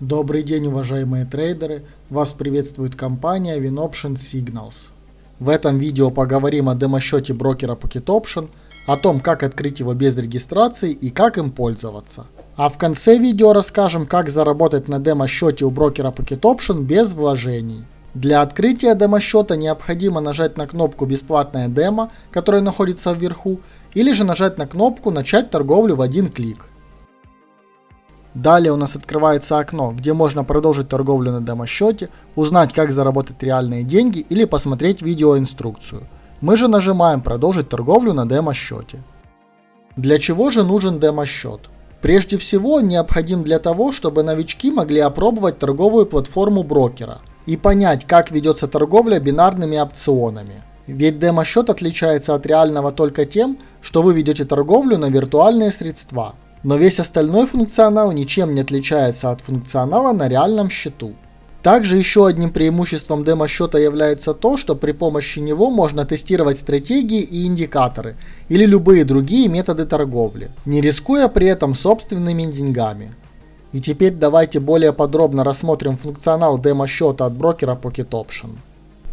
Добрый день, уважаемые трейдеры! Вас приветствует компания WinOption Signals. В этом видео поговорим о демо-счете брокера Pocket Option, о том, как открыть его без регистрации и как им пользоваться. А в конце видео расскажем, как заработать на демо-счете у брокера Pocket Option без вложений. Для открытия демо-счета необходимо нажать на кнопку «Бесплатная демо», которая находится вверху, или же нажать на кнопку «Начать торговлю в один клик». Далее у нас открывается окно, где можно продолжить торговлю на демо-счете, узнать как заработать реальные деньги или посмотреть видеоинструкцию. Мы же нажимаем продолжить торговлю на демо-счете. Для чего же нужен демо-счет? Прежде всего он необходим для того, чтобы новички могли опробовать торговую платформу брокера и понять, как ведется торговля бинарными опционами. Ведь демо-счет отличается от реального только тем, что вы ведете торговлю на виртуальные средства – но весь остальной функционал ничем не отличается от функционала на реальном счету. Также еще одним преимуществом демо-счета является то, что при помощи него можно тестировать стратегии и индикаторы или любые другие методы торговли, не рискуя при этом собственными деньгами. И теперь давайте более подробно рассмотрим функционал демо-счета от брокера Pocket Option.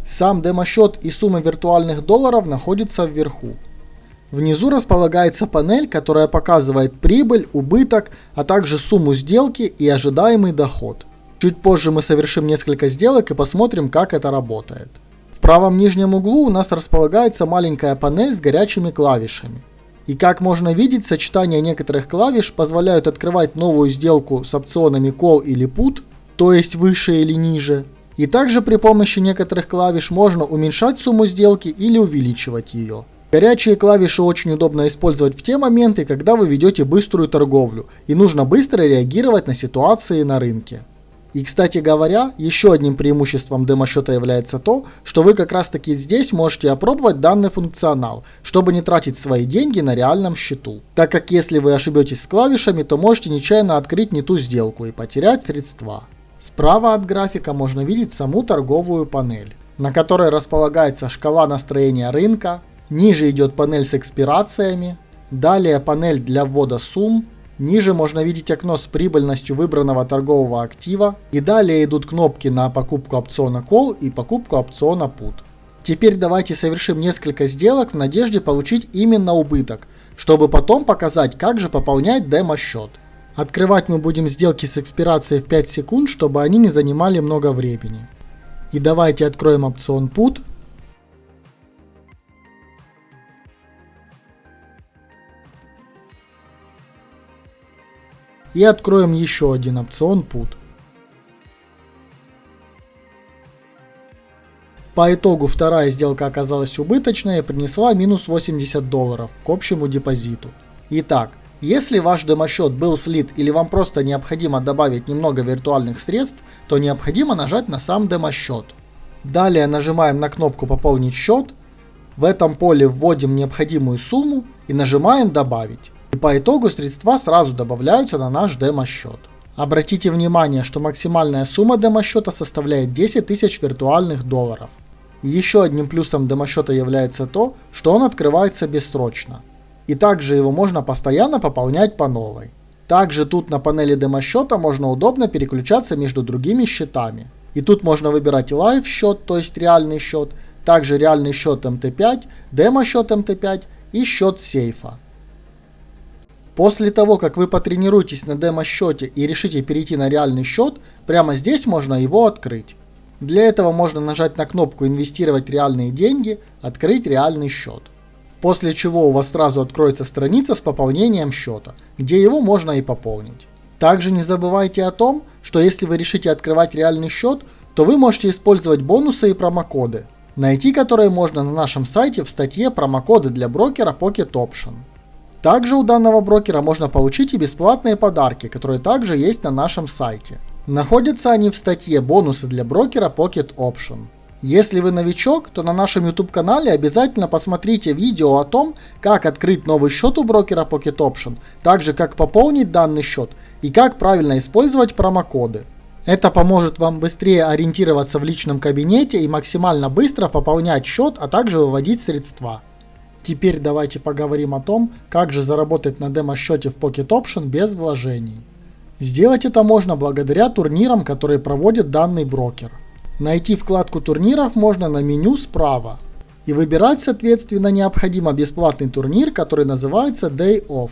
Сам демо-счет и сумма виртуальных долларов находится вверху. Внизу располагается панель, которая показывает прибыль, убыток, а также сумму сделки и ожидаемый доход. Чуть позже мы совершим несколько сделок и посмотрим, как это работает. В правом нижнем углу у нас располагается маленькая панель с горячими клавишами. И как можно видеть, сочетание некоторых клавиш позволяют открывать новую сделку с опционами Call или Put, то есть выше или ниже. И также при помощи некоторых клавиш можно уменьшать сумму сделки или увеличивать ее. Горячие клавиши очень удобно использовать в те моменты, когда вы ведете быструю торговлю и нужно быстро реагировать на ситуации на рынке. И кстати говоря, еще одним преимуществом демо-счета является то, что вы как раз таки здесь можете опробовать данный функционал, чтобы не тратить свои деньги на реальном счету. Так как если вы ошибетесь с клавишами, то можете нечаянно открыть не ту сделку и потерять средства. Справа от графика можно видеть саму торговую панель, на которой располагается шкала настроения рынка, Ниже идет панель с экспирациями. Далее панель для ввода сумм. Ниже можно видеть окно с прибыльностью выбранного торгового актива. И далее идут кнопки на покупку опциона Call и покупку опциона Put. Теперь давайте совершим несколько сделок в надежде получить именно убыток, чтобы потом показать, как же пополнять демо-счет. Открывать мы будем сделки с экспирацией в 5 секунд, чтобы они не занимали много времени. И давайте откроем опцион Put. И откроем еще один опцион Put. По итогу вторая сделка оказалась убыточной и принесла минус 80 долларов к общему депозиту. Итак, если ваш демо-счет был слит или вам просто необходимо добавить немного виртуальных средств, то необходимо нажать на сам демо-счет. Далее нажимаем на кнопку «Пополнить счет», в этом поле вводим необходимую сумму и нажимаем «Добавить». И по итогу средства сразу добавляются на наш демо-счет. Обратите внимание, что максимальная сумма демо-счета составляет 10 тысяч виртуальных долларов. Еще одним плюсом демо-счета является то, что он открывается бессрочно. И также его можно постоянно пополнять по новой. Также тут на панели демо-счета можно удобно переключаться между другими счетами. И тут можно выбирать live счет, то есть реальный счет, также реальный счет MT5, демо-счет MT5 и счет сейфа. После того, как вы потренируетесь на демо-счете и решите перейти на реальный счет, прямо здесь можно его открыть. Для этого можно нажать на кнопку «Инвестировать реальные деньги», «Открыть реальный счет». После чего у вас сразу откроется страница с пополнением счета, где его можно и пополнить. Также не забывайте о том, что если вы решите открывать реальный счет, то вы можете использовать бонусы и промокоды, найти которые можно на нашем сайте в статье «Промокоды для брокера Pocket Option». Также у данного брокера можно получить и бесплатные подарки, которые также есть на нашем сайте. Находятся они в статье «Бонусы для брокера Pocket Option». Если вы новичок, то на нашем YouTube канале обязательно посмотрите видео о том, как открыть новый счет у брокера Pocket Option, также как пополнить данный счет и как правильно использовать промокоды. Это поможет вам быстрее ориентироваться в личном кабинете и максимально быстро пополнять счет, а также выводить средства. Теперь давайте поговорим о том, как же заработать на демо-счете в Pocket Option без вложений. Сделать это можно благодаря турнирам, которые проводит данный брокер. Найти вкладку турниров можно на меню справа. И выбирать соответственно необходимо бесплатный турнир, который называется Day Off.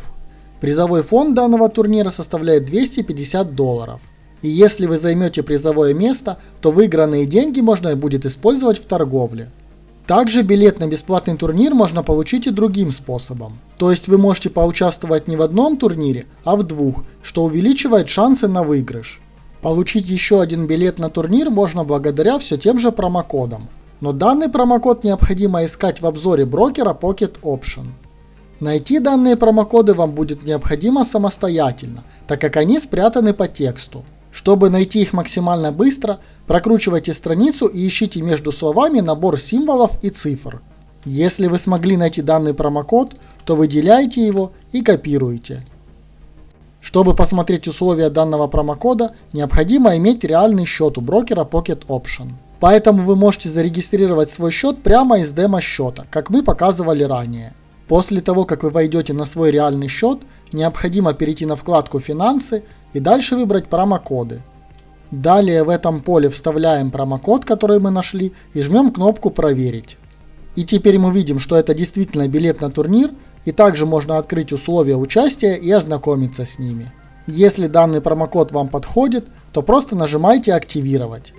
Призовой фонд данного турнира составляет 250 долларов. И если вы займете призовое место, то выигранные деньги можно будет использовать в торговле. Также билет на бесплатный турнир можно получить и другим способом. То есть вы можете поучаствовать не в одном турнире, а в двух, что увеличивает шансы на выигрыш. Получить еще один билет на турнир можно благодаря все тем же промокодам. Но данный промокод необходимо искать в обзоре брокера Pocket Option. Найти данные промокоды вам будет необходимо самостоятельно, так как они спрятаны по тексту. Чтобы найти их максимально быстро, прокручивайте страницу и ищите между словами набор символов и цифр. Если вы смогли найти данный промокод, то выделяйте его и копируйте. Чтобы посмотреть условия данного промокода, необходимо иметь реальный счет у брокера Pocket Option. Поэтому вы можете зарегистрировать свой счет прямо из демо-счета, как мы показывали ранее. После того, как вы войдете на свой реальный счет, необходимо перейти на вкладку «Финансы» и дальше выбрать промокоды. Далее в этом поле вставляем промокод, который мы нашли, и жмем кнопку «Проверить». И теперь мы видим, что это действительно билет на турнир, и также можно открыть условия участия и ознакомиться с ними. Если данный промокод вам подходит, то просто нажимайте «Активировать».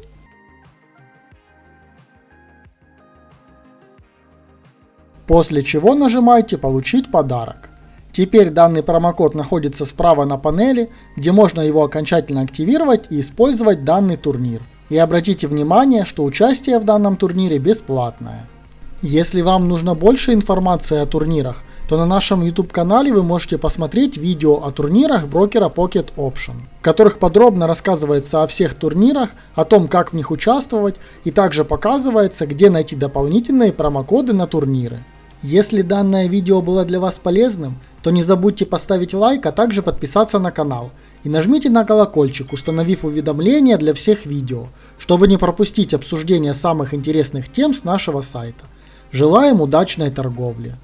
После чего нажимайте «Получить подарок». Теперь данный промокод находится справа на панели, где можно его окончательно активировать и использовать данный турнир. И обратите внимание, что участие в данном турнире бесплатное. Если вам нужно больше информации о турнирах, то на нашем YouTube канале вы можете посмотреть видео о турнирах брокера Pocket Option, в которых подробно рассказывается о всех турнирах, о том, как в них участвовать, и также показывается, где найти дополнительные промокоды на турниры. Если данное видео было для вас полезным, то не забудьте поставить лайк, а также подписаться на канал. И нажмите на колокольчик, установив уведомления для всех видео, чтобы не пропустить обсуждение самых интересных тем с нашего сайта. Желаем удачной торговли!